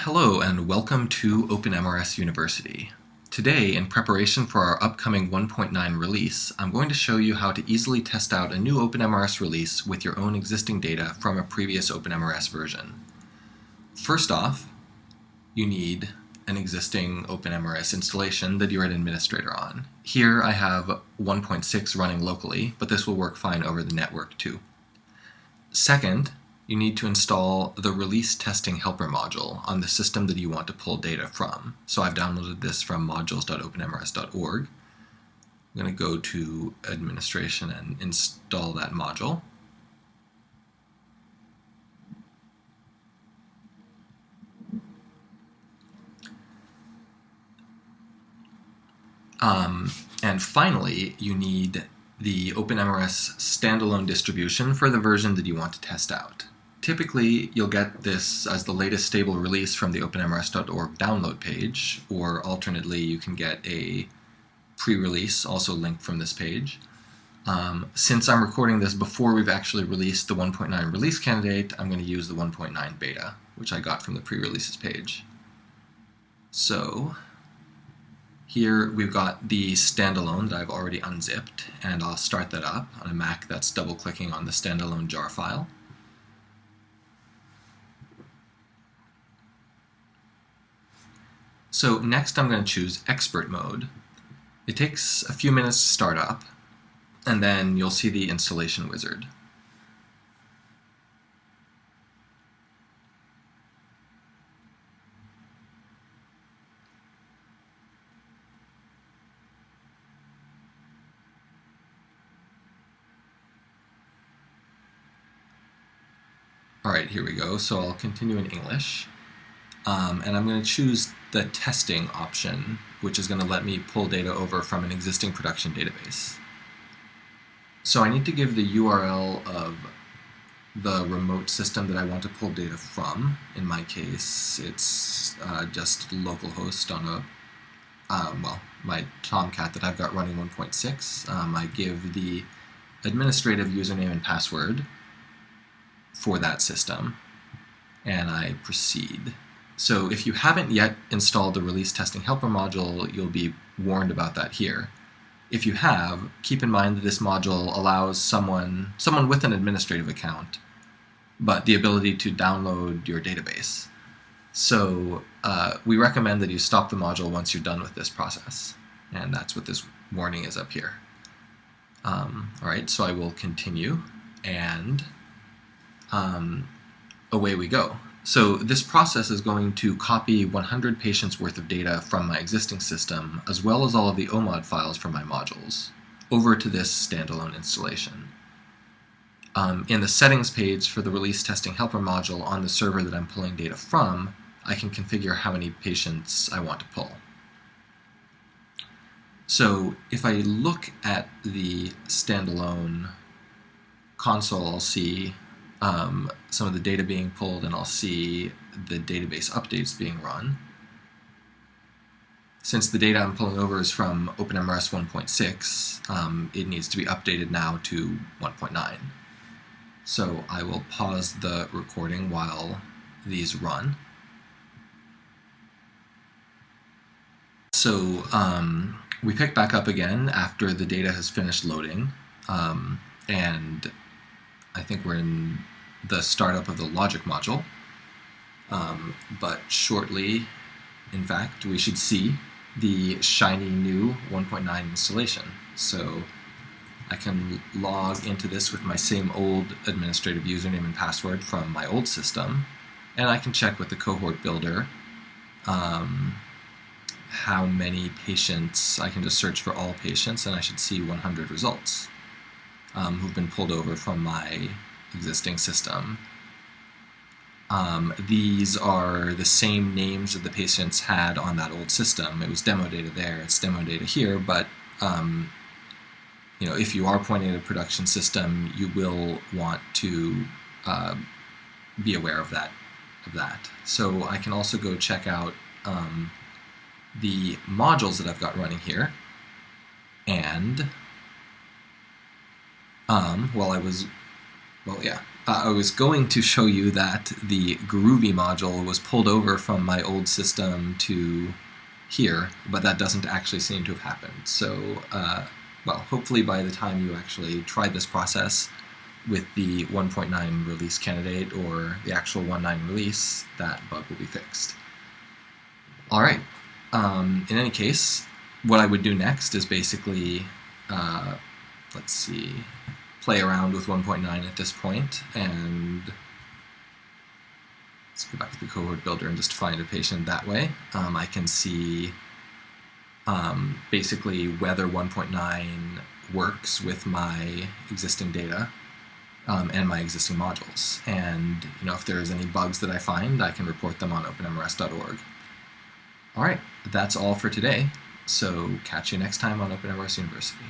Hello and welcome to OpenMRS University. Today, in preparation for our upcoming 1.9 release, I'm going to show you how to easily test out a new OpenMRS release with your own existing data from a previous OpenMRS version. First off, you need an existing OpenMRS installation that you're an administrator on. Here I have 1.6 running locally, but this will work fine over the network too. Second, you need to install the release testing helper module on the system that you want to pull data from. So I've downloaded this from modules.openmrs.org. I'm going to go to administration and install that module. Um, and finally, you need the OpenMRS standalone distribution for the version that you want to test out. Typically, you'll get this as the latest stable release from the openmrs.org download page, or alternately, you can get a pre-release, also linked from this page. Um, since I'm recording this before we've actually released the 1.9 release candidate, I'm going to use the 1.9 beta, which I got from the pre-releases page. So here we've got the standalone that I've already unzipped, and I'll start that up on a Mac that's double-clicking on the standalone jar file. So next I'm going to choose expert mode. It takes a few minutes to start up, and then you'll see the installation wizard. Alright, here we go. So I'll continue in English. Um, and I'm going to choose the testing option, which is going to let me pull data over from an existing production database. So I need to give the URL of the remote system that I want to pull data from. In my case, it's uh, just localhost on a, um, well, my Tomcat that I've got running 1.6. Um, I give the administrative username and password for that system, and I proceed. So if you haven't yet installed the release testing helper module, you'll be warned about that here. If you have, keep in mind that this module allows someone, someone with an administrative account, but the ability to download your database. So uh, we recommend that you stop the module once you're done with this process. And that's what this warning is up here. Um, all right, so I will continue and um, away we go. So this process is going to copy 100 patients worth of data from my existing system, as well as all of the OMOD files from my modules, over to this standalone installation. Um, in the settings page for the release testing helper module on the server that I'm pulling data from, I can configure how many patients I want to pull. So if I look at the standalone console, I'll see um, some of the data being pulled and I'll see the database updates being run. Since the data I'm pulling over is from OpenMRS 1.6, um, it needs to be updated now to 1.9. So I will pause the recording while these run. So um, we pick back up again after the data has finished loading, um, and I think we're in the startup of the logic module. Um, but shortly, in fact, we should see the shiny new 1.9 installation. So I can log into this with my same old administrative username and password from my old system, and I can check with the cohort builder um, how many patients, I can just search for all patients, and I should see 100 results um, who've been pulled over from my existing system. Um, these are the same names that the patients had on that old system. It was demo data there, it's demo data here, but um, you know, if you are pointing at a production system, you will want to uh, be aware of that. Of that. So I can also go check out um, the modules that I've got running here, and um, while I was, well, yeah, uh, I was going to show you that the Groovy module was pulled over from my old system to here, but that doesn't actually seem to have happened. So, uh, well, hopefully by the time you actually try this process with the 1.9 release candidate or the actual 1.9 release, that bug will be fixed. All right. Um, in any case, what I would do next is basically, uh, let's see, play around with 1.9 at this point, and let's go back to the cohort builder and just find a patient that way. Um, I can see um, basically whether 1.9 works with my existing data um, and my existing modules. And you know, if there's any bugs that I find, I can report them on openmrs.org. All right, that's all for today. So catch you next time on OpenMRS University.